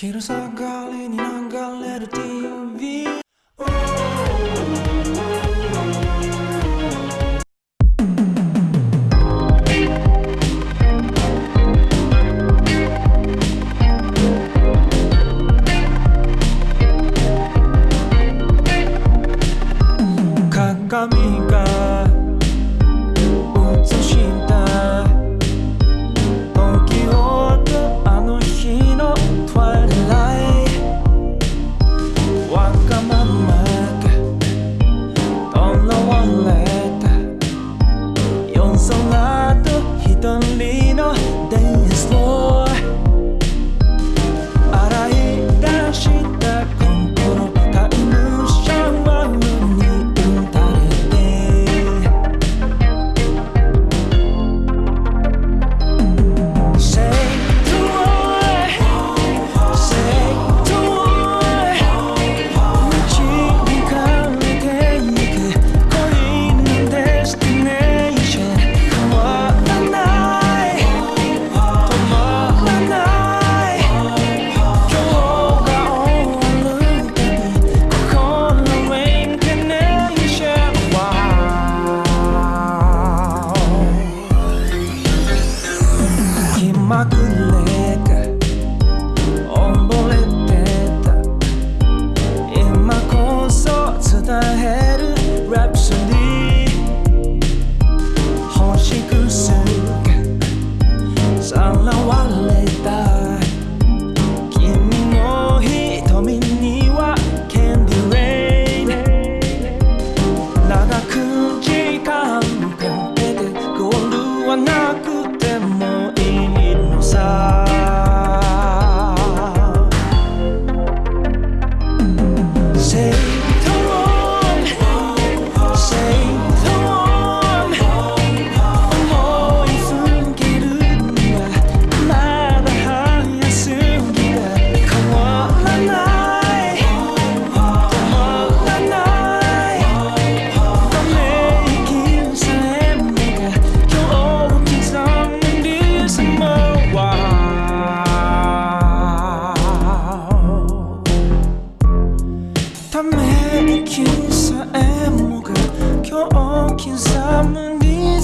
Chiedo sta galeni, non galera